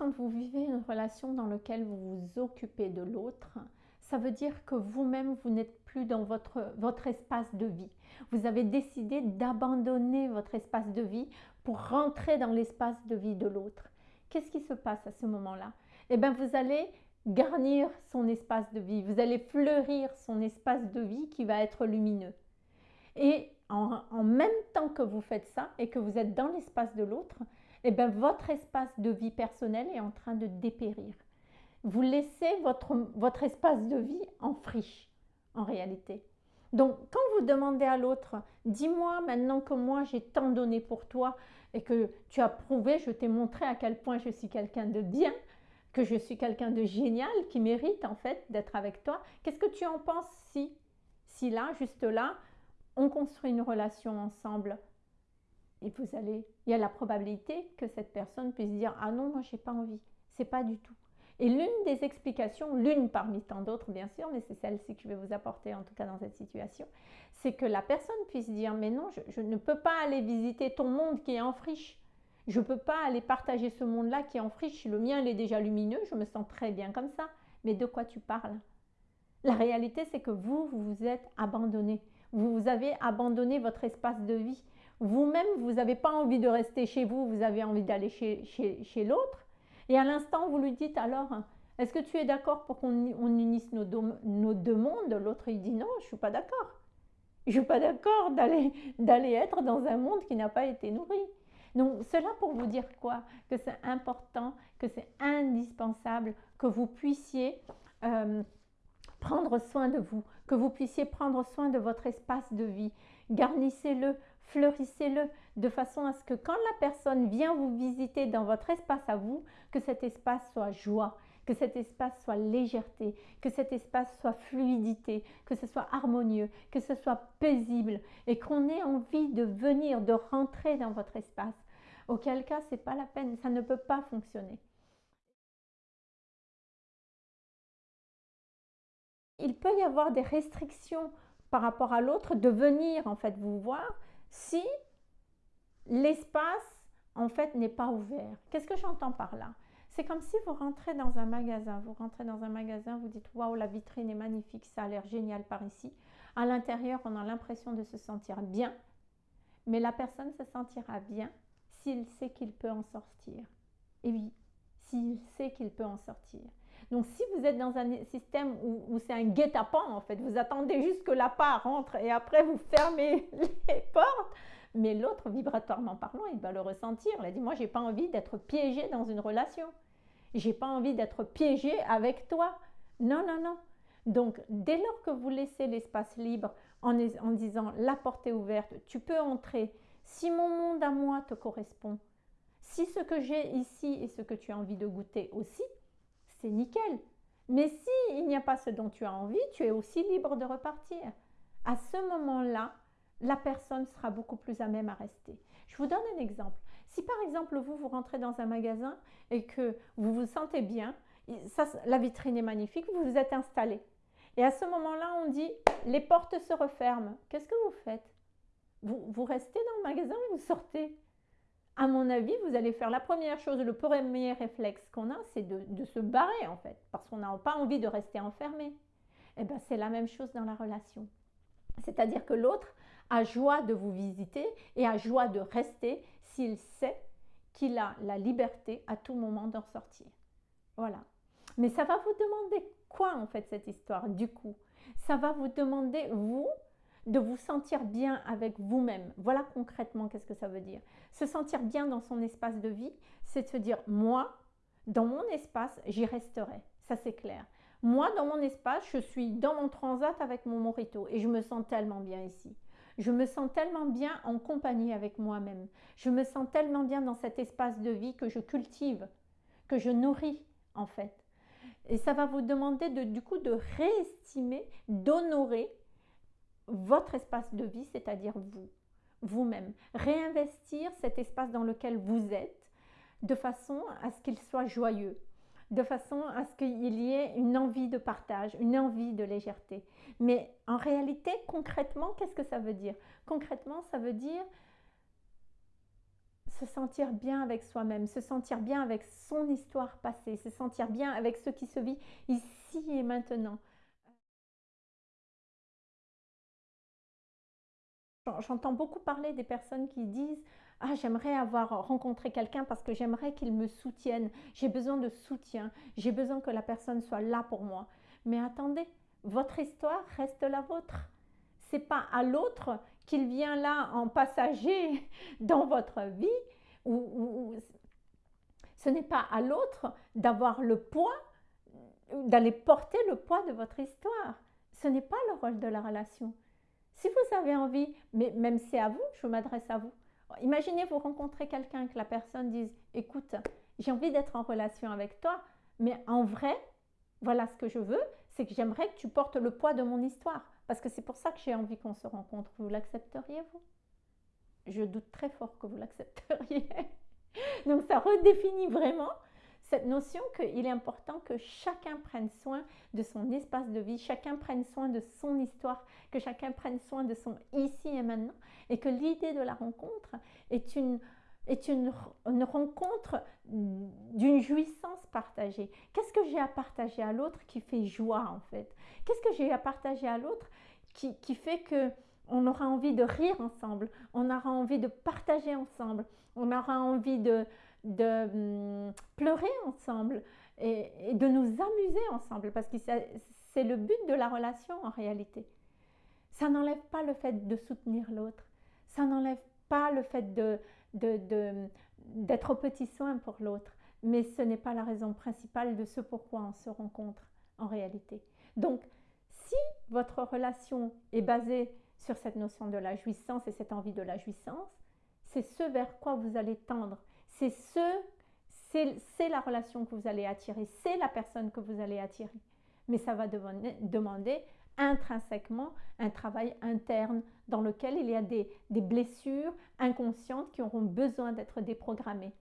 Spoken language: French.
quand vous vivez une relation dans laquelle vous vous occupez de l'autre, ça veut dire que vous-même, vous, n'êtes plus dans votre, votre espace de vie. Vous avez décidé d'abandonner votre espace de vie pour rentrer dans l'espace de vie de l'autre. Qu'est-ce qui se passe à ce moment-là? Eh bien, vous allez garnir son espace de vie, vous allez fleurir son espace de vie qui va être lumineux. Et en, en même temps que vous faites ça et que vous êtes dans l'espace de l'autre, eh bien, votre espace de vie personnel est en train de dépérir. Vous laissez votre, votre espace de vie en friche, en réalité. Donc, quand vous demandez à l'autre, dis-moi maintenant que moi j'ai tant donné pour toi et que tu as prouvé, je t'ai montré à quel point je suis quelqu'un de bien, que je suis quelqu'un de génial, qui mérite en fait d'être avec toi, qu'est-ce que tu en penses si, si là, juste là, on construit une relation ensemble et vous allez, il y a la probabilité que cette personne puisse dire ah non moi j'ai pas envie, c'est pas du tout. Et l'une des explications, l'une parmi tant d'autres bien sûr, mais c'est celle-ci que je vais vous apporter en tout cas dans cette situation, c'est que la personne puisse dire mais non je, je, ne peux pas aller visiter ton monde qui est en friche, je ne peux pas aller partager ce monde-là qui est en friche, le mien il est déjà lumineux, je me sens très bien comme ça, mais de quoi tu parles? La réalité c'est que vous, vous vous êtes abandonné, vous avez abandonné votre espace de vie, vous-même, vous n'avez pas envie de rester chez vous, vous avez envie d'aller chez, chez, l'autre. Et à l'instant, vous lui dites alors, est-ce que tu es d'accord pour qu'on unisse nos, nos, deux mondes? L'autre, il dit non, je ne suis pas d'accord. Je ne suis pas d'accord d'aller être dans un monde qui n'a pas été nourri. Donc, cela pour vous dire quoi? Que c'est important, que c'est indispensable que vous puissiez euh, prendre soin de vous, que vous puissiez prendre soin de votre espace de vie. Garnissez-le, fleurissez-le de façon à ce que quand la personne vient vous visiter dans votre espace à vous, que cet espace soit joie, que cet espace soit légèreté, que cet espace soit fluidité, que ce soit harmonieux, que ce soit paisible et qu'on ait envie de venir, de rentrer dans votre espace. Auquel cas, ce n'est pas la peine, ça ne peut pas fonctionner. Il peut y avoir des restrictions par rapport à l'autre de venir en fait vous voir si l'espace en fait n'est pas ouvert. Qu'est-ce que j'entends par là? C'est comme si vous rentrez dans un magasin, vous rentrez dans un magasin, vous dites waouh la vitrine est magnifique, ça a l'air génial par ici. À l'intérieur, on a l'impression de se sentir bien, mais la personne se sentira bien s'il sait qu'il peut en sortir. Et oui, s'il sait qu'il peut en sortir. Donc, si vous êtes dans un système où, c'est un guet-apens, en fait, vous attendez juste que la part rentre et après vous fermez les portes, mais l'autre, vibratoirement parlant, il va le ressentir. Il a dit, moi, j'ai pas envie d'être piégé dans une relation. J'ai pas envie d'être piégé avec toi. Non, non, non. Donc, dès lors que vous laissez l'espace libre en, en disant, la porte est ouverte, tu peux entrer. Si mon monde à moi te correspond, si ce que j'ai ici est ce que tu as envie de goûter aussi, c'est nickel. Mais si il n'y a pas ce dont tu as envie, tu es aussi libre de repartir. À ce moment-là, la personne sera beaucoup plus à même à rester. Je vous donne un exemple. Si par exemple vous, vous rentrez dans un magasin et que vous vous sentez bien, la vitrine est magnifique, vous vous êtes installé. Et à ce moment-là, on dit, les portes se referment. Qu'est-ce que vous faites? Vous, vous restez dans le magasin ou vous sortez? À mon avis, vous allez faire la première chose, le premier réflexe qu'on a, c'est de, se barrer en fait, parce qu'on n'a pas envie de rester enfermé. Et eh bien, c'est la même chose dans la relation. C'est-à-dire que l'autre a joie de vous visiter et a joie de rester s'il sait qu'il a la liberté à tout moment d'en sortir. Voilà. Mais ça va vous demander quoi en fait cette histoire du coup? Ça va vous demander, vous, de vous sentir bien avec vous-même. Voilà concrètement qu'est-ce que ça veut dire. Se sentir bien dans son espace de vie, c'est de se dire, moi, dans mon espace, j'y resterai. Ça, c'est clair. Moi, dans mon espace, je suis dans mon transat avec mon morito et je me sens tellement bien ici. Je me sens tellement bien en compagnie avec moi-même. Je me sens tellement bien dans cet espace de vie que je cultive, que je nourris en fait. Et ça va vous demander de, du coup de réestimer, d'honorer votre espace de vie, c'est-à-dire vous, vous-même. Réinvestir cet espace dans lequel vous êtes de façon à ce qu'il soit joyeux, de façon à ce qu'il y ait une envie de partage, une envie de légèreté. Mais en réalité, concrètement, qu'est-ce que ça veut dire? Concrètement, ça veut dire se sentir bien avec soi-même, se sentir bien avec son histoire passée, se sentir bien avec ce qui se vit ici et maintenant. J'entends beaucoup parler des personnes qui disent ah, j'aimerais avoir rencontré quelqu'un parce que j'aimerais qu'il me soutienne. J'ai besoin de soutien. J'ai besoin que la personne soit là pour moi. Mais attendez, votre histoire reste la vôtre. C'est pas à l'autre qu'il vient là en passager dans votre vie. Ou, ce n'est pas à l'autre d'avoir le poids, d'aller porter le poids de votre histoire. Ce n'est pas le rôle de la relation. Si vous avez envie, mais même c'est à vous, je m'adresse à vous. Imaginez vous rencontrez quelqu'un que la personne dise écoute, j'ai envie d'être en relation avec toi, mais en vrai, voilà ce que je veux, c'est que j'aimerais que tu portes le poids de mon histoire. Parce que c'est pour ça que j'ai envie qu'on se rencontre. Vous l'accepteriez, vous? Je doute très fort que vous l'accepteriez. Donc ça redéfinit vraiment cette notion qu'il est important que chacun prenne soin de son espace de vie, chacun prenne soin de son histoire, que chacun prenne soin de son ici et maintenant, et que l'idée de la rencontre est une, est une, rencontre d'une jouissance partagée. Qu'est-ce que j'ai à partager à l'autre qui fait joie en fait? Qu'est-ce que j'ai à partager à l'autre qui, qui fait que on aura envie de rire ensemble, on aura envie de partager ensemble, on aura envie de, de hum, pleurer ensemble et, de nous amuser ensemble, parce que c'est le but de la relation en réalité. Ça n'enlève pas le fait de soutenir l'autre, ça n'enlève pas le fait de, d'être de, au petit soin pour l'autre, mais ce n'est pas la raison principale de ce pourquoi on se rencontre en réalité. Donc, si votre relation est basée sur cette notion de la jouissance et cette envie de la jouissance, c'est ce vers quoi vous allez tendre c'est ce, c'est la relation que vous allez attirer, c'est la personne que vous allez attirer. Mais ça va demander intrinsèquement un travail interne dans lequel il y a des, des blessures inconscientes qui auront besoin d'être déprogrammées.